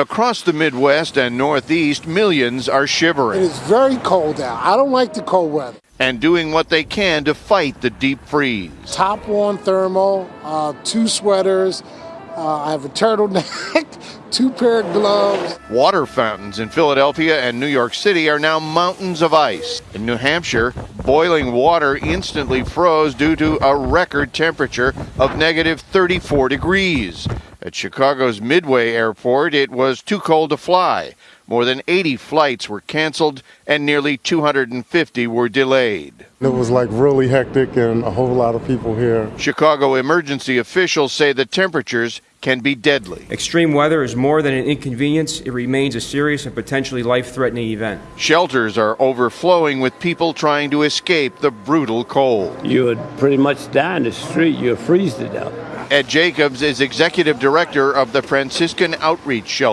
Across the Midwest and Northeast, millions are It shivering It's very cold out. I don't like the cold weather. and doing what they can to fight the deep freeze. Top on thermal, uh, two sweaters. Uh, I have a turtleneck, two pair of gloves. Water fountains in Philadelphia and New York City are now mountains of ice. In New Hampshire, boiling water instantly froze due to a record temperature of negative 34 degrees. At Chicago's Midway Airport, it was too cold to fly. More than 80 flights were canceled and nearly 250 were delayed. It was like really hectic and a whole lot of people here. Chicago emergency officials say the temperatures can be deadly. Extreme weather is more than an inconvenience, it remains a serious and potentially life threatening event. Shelters are overflowing with people trying to escape the brutal cold. You would pretty much die in the street. You'd freeze to death. Ed Jacobs is executive director of the Franciscan Outreach Shelter.